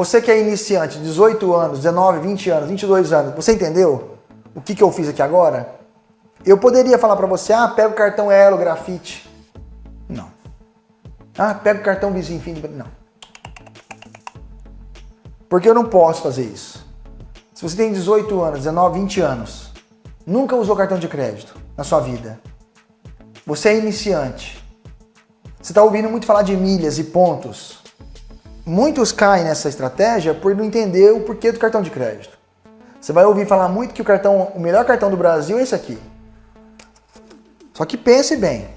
Você que é iniciante, 18 anos, 19, 20 anos, 22 anos, você entendeu o que, que eu fiz aqui agora? Eu poderia falar para você, ah, pega o cartão Elo, grafite. Não. Ah, pega o cartão vizinho, fim de... Não. Porque eu não posso fazer isso. Se você tem 18 anos, 19, 20 anos, nunca usou cartão de crédito na sua vida, você é iniciante, você está ouvindo muito falar de milhas e pontos, muitos caem nessa estratégia por não entender o porquê do cartão de crédito. Você vai ouvir falar muito que o cartão, o melhor cartão do Brasil é esse aqui. Só que pense bem,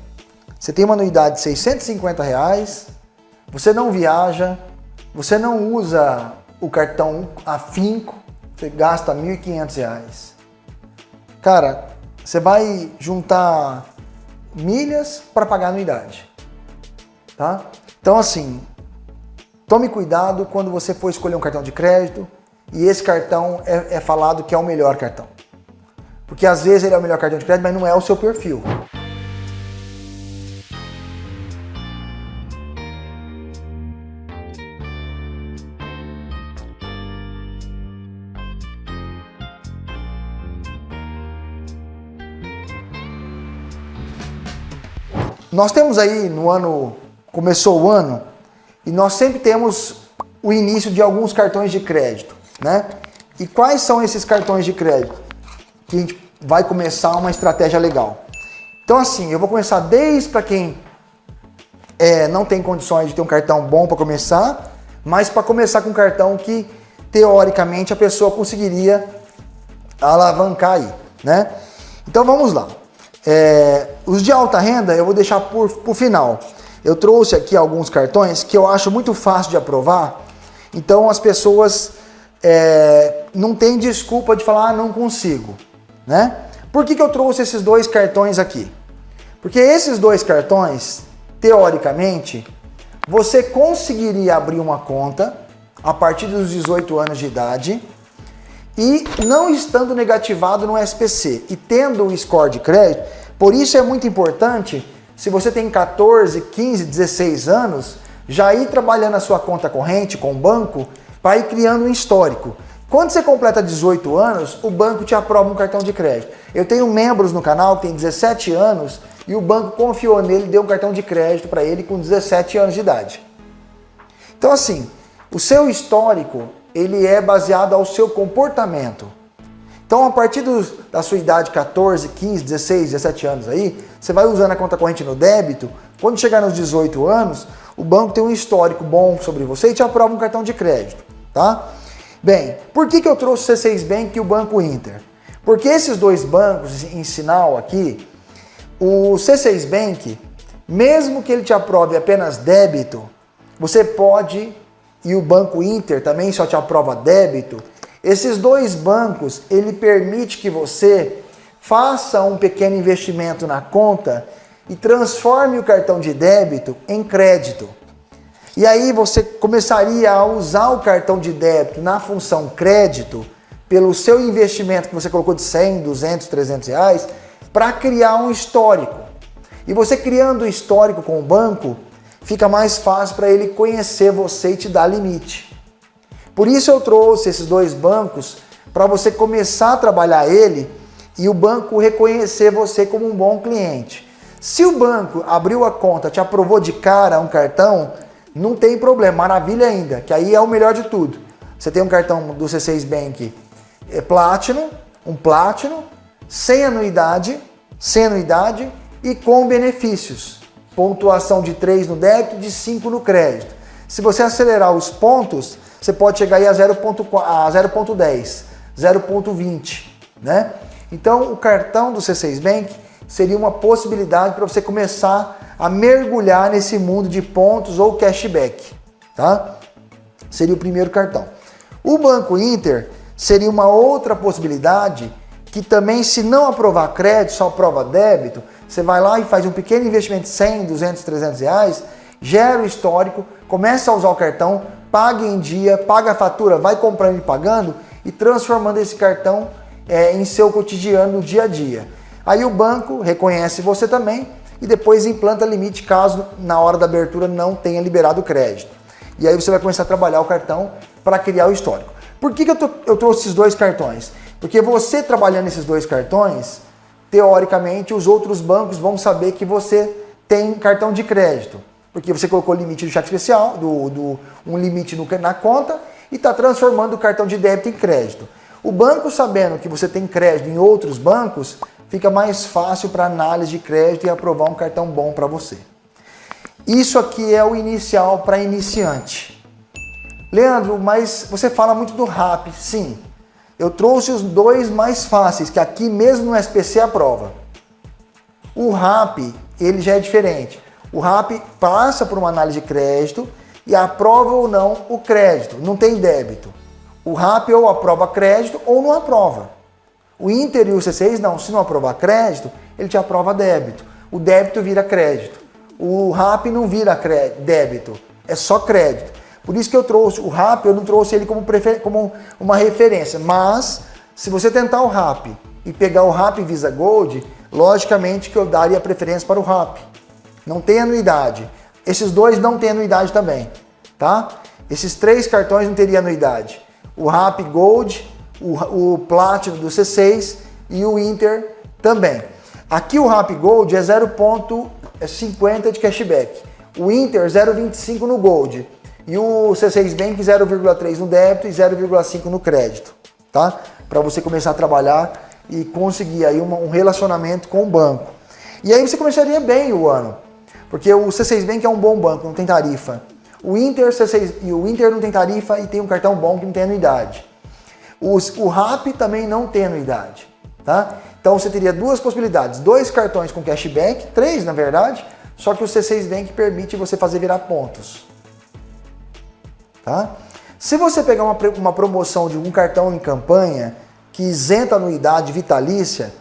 você tem uma anuidade de 650 reais, você não viaja, você não usa o cartão afinco, você gasta R$ 1.500. Cara, você vai juntar milhas para pagar anuidade. Tá? Então assim, tome cuidado quando você for escolher um cartão de crédito e esse cartão é, é falado que é o melhor cartão. Porque às vezes ele é o melhor cartão de crédito, mas não é o seu perfil. Nós temos aí no ano, começou o ano, e nós sempre temos o início de alguns cartões de crédito, né? E quais são esses cartões de crédito? Que a gente vai começar uma estratégia legal. Então assim, eu vou começar desde para quem é, não tem condições de ter um cartão bom para começar, mas para começar com um cartão que teoricamente a pessoa conseguiria alavancar aí, né? Então vamos lá. É, os de alta renda eu vou deixar por, por final. Eu trouxe aqui alguns cartões que eu acho muito fácil de aprovar, então as pessoas é, não tem desculpa de falar, ah, não consigo. Né? Por que, que eu trouxe esses dois cartões aqui? Porque esses dois cartões, teoricamente, você conseguiria abrir uma conta a partir dos 18 anos de idade e não estando negativado no SPC e tendo o score de crédito, por isso é muito importante, se você tem 14, 15, 16 anos, já ir trabalhando a sua conta corrente com o banco para ir criando um histórico. Quando você completa 18 anos, o banco te aprova um cartão de crédito. Eu tenho membros no canal que tem 17 anos e o banco confiou nele deu um cartão de crédito para ele com 17 anos de idade. Então assim, o seu histórico ele é baseado ao seu comportamento. Então, a partir da sua idade, 14, 15, 16, 17 anos aí, você vai usando a conta corrente no débito, quando chegar nos 18 anos, o banco tem um histórico bom sobre você e te aprova um cartão de crédito, tá? Bem, por que, que eu trouxe o C6 Bank e o Banco Inter? Porque esses dois bancos em sinal aqui, o C6 Bank, mesmo que ele te aprove apenas débito, você pode e o Banco Inter também só te aprova débito, esses dois bancos, ele permite que você faça um pequeno investimento na conta e transforme o cartão de débito em crédito. E aí você começaria a usar o cartão de débito na função crédito, pelo seu investimento que você colocou de 100, 200, 300 reais, para criar um histórico. E você criando o histórico com o banco, fica mais fácil para ele conhecer você e te dar limite. Por isso eu trouxe esses dois bancos para você começar a trabalhar ele e o banco reconhecer você como um bom cliente. Se o banco abriu a conta, te aprovou de cara um cartão, não tem problema, maravilha ainda, que aí é o melhor de tudo. Você tem um cartão do C6 Bank é Platinum, um Platinum, sem anuidade, sem anuidade e com benefícios pontuação de 3 no débito, de 5 no crédito. Se você acelerar os pontos, você pode chegar aí a 0.10, 0.20, né? Então, o cartão do C6 Bank seria uma possibilidade para você começar a mergulhar nesse mundo de pontos ou cashback, tá? Seria o primeiro cartão. O Banco Inter seria uma outra possibilidade que também, se não aprovar crédito, só aprova débito, você vai lá e faz um pequeno investimento de 100, 200, 300 reais, gera o histórico, começa a usar o cartão, paga em dia, paga a fatura, vai comprando e pagando e transformando esse cartão é, em seu cotidiano no dia a dia. Aí o banco reconhece você também e depois implanta limite caso na hora da abertura não tenha liberado o crédito. E aí você vai começar a trabalhar o cartão para criar o histórico. Por que, que eu, tô, eu trouxe esses dois cartões? Porque você trabalhando esses dois cartões, teoricamente os outros bancos vão saber que você tem cartão de crédito. Porque você colocou o limite do cheque especial, do, do um limite no, na conta, e está transformando o cartão de débito em crédito. O banco sabendo que você tem crédito em outros bancos, fica mais fácil para análise de crédito e aprovar um cartão bom para você. Isso aqui é o inicial para iniciante. Leandro, mas você fala muito do RAP. Sim, eu trouxe os dois mais fáceis, que aqui mesmo no SPC aprova. O RAP, ele já é diferente. O RAP passa por uma análise de crédito e aprova ou não o crédito, não tem débito. O RAP ou aprova crédito ou não aprova. O Inter e o C6 não, se não aprovar crédito, ele te aprova débito. O débito vira crédito. O RAP não vira débito, é só crédito. Por isso que eu trouxe o RAP, eu não trouxe ele como, como uma referência, mas se você tentar o RAP e pegar o RAP Visa Gold, logicamente que eu daria preferência para o RAP. Não tem anuidade. Esses dois não têm anuidade também, tá? Esses três cartões não teriam anuidade. O RAP Gold, o, o Platinum do C6 e o Inter também. Aqui o RAP Gold é 0,50 de cashback. O Inter 0,25 no Gold. E o C6 Bank 0,3 no débito e 0,5 no crédito, tá? Para você começar a trabalhar e conseguir aí um relacionamento com o banco. E aí você começaria bem o ano. Porque o C6 Bank é um bom banco, não tem tarifa. O Inter, C6, e o Inter não tem tarifa e tem um cartão bom que não tem anuidade. Os, o RAP também não tem anuidade. Tá? Então você teria duas possibilidades, dois cartões com cashback, três na verdade, só que o C6 Bank permite você fazer virar pontos. Tá? Se você pegar uma, uma promoção de um cartão em campanha que isenta anuidade vitalícia,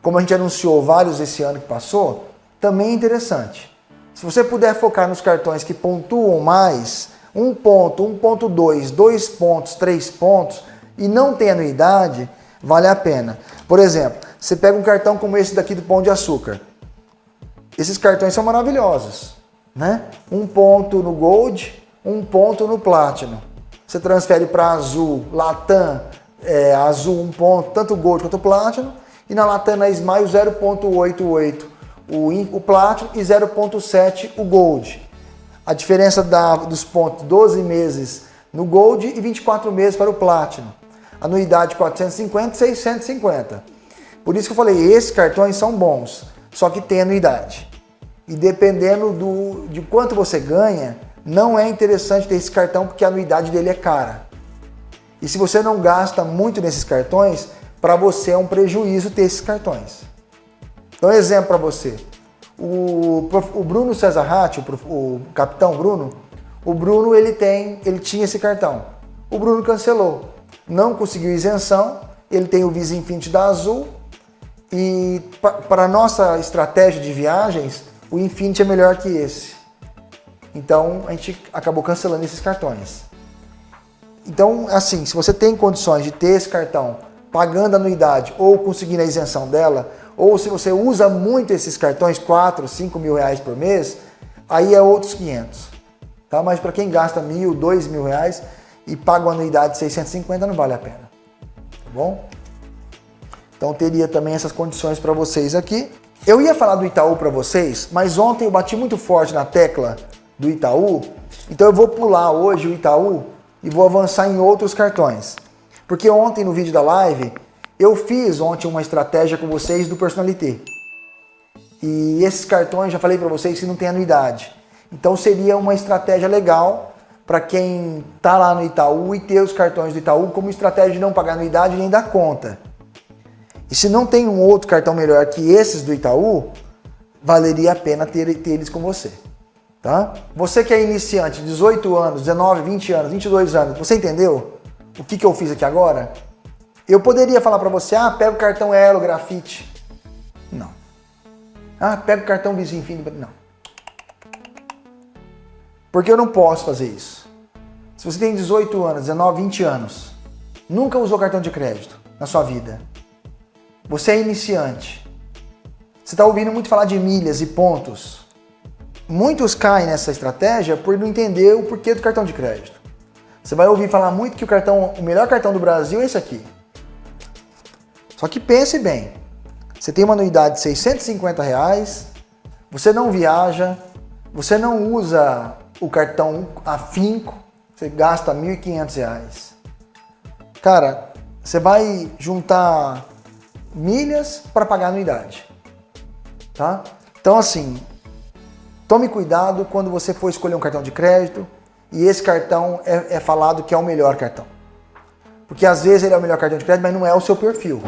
como a gente anunciou vários esse ano que passou, também é interessante. Se você puder focar nos cartões que pontuam mais, 1 ponto, 1.2, 2 pontos, 3 pontos, e não tem anuidade, vale a pena. Por exemplo, você pega um cartão como esse daqui do Pão de Açúcar. Esses cartões são maravilhosos. Né? Um ponto no Gold, um ponto no Platinum. Você transfere para Azul, Latam, é, Azul um ponto, tanto Gold quanto Platinum. E na Latam, na Smile 0.88 o, o Platinum e 0.7 o Gold. A diferença da, dos pontos 12 meses no Gold e 24 meses para o Platinum. Anuidade 450 650. Por isso que eu falei, esses cartões são bons, só que tem anuidade. E dependendo do, de quanto você ganha, não é interessante ter esse cartão porque a anuidade dele é cara. E se você não gasta muito nesses cartões, para você é um prejuízo ter esses cartões. Então, exemplo para você. O, o, Bruno Cesar Ratti, o, o, capitão Bruno, o Bruno ele tem, ele tinha esse cartão. O Bruno cancelou, não conseguiu isenção, ele tem o Visa Infinity da Azul e para nossa estratégia de viagens, o Infinity é melhor que esse. Então a gente acabou cancelando esses cartões. Então, assim, se você tem condições de ter esse cartão pagando anuidade ou conseguindo a isenção dela, ou se você usa muito esses cartões, 4, 5 mil reais por mês, aí é outros 500. Tá? Mas para quem gasta mil, dois mil reais e paga uma anuidade de 650, não vale a pena. Tá bom? Então teria também essas condições para vocês aqui. Eu ia falar do Itaú para vocês, mas ontem eu bati muito forte na tecla do Itaú, então eu vou pular hoje o Itaú e vou avançar em outros cartões. Porque ontem no vídeo da live eu fiz ontem uma estratégia com vocês do Personalité. E esses cartões, já falei para vocês, que não tem anuidade. Então seria uma estratégia legal para quem está lá no Itaú e ter os cartões do Itaú como estratégia de não pagar anuidade nem dar conta. E se não tem um outro cartão melhor que esses do Itaú, valeria a pena ter, ter eles com você. Tá? Você que é iniciante, 18 anos, 19, 20 anos, 22 anos, você entendeu o que, que eu fiz aqui agora? Eu poderia falar para você, ah, pega o cartão Elo Grafite. Não. Ah, pega o cartão Visa Infinity. Não. Porque eu não posso fazer isso. Se você tem 18 anos, 19, 20 anos, nunca usou cartão de crédito na sua vida, você é iniciante, você está ouvindo muito falar de milhas e pontos, muitos caem nessa estratégia por não entender o porquê do cartão de crédito. Você vai ouvir falar muito que o cartão, o melhor cartão do Brasil é esse aqui. Só que pense bem, você tem uma anuidade de 650 reais, você não viaja, você não usa o cartão afinco, você gasta 1.500 reais. Cara, você vai juntar milhas para pagar anuidade, tá? Então assim, tome cuidado quando você for escolher um cartão de crédito e esse cartão é, é falado que é o melhor cartão. Porque às vezes ele é o melhor cartão de crédito, mas não é o seu perfil.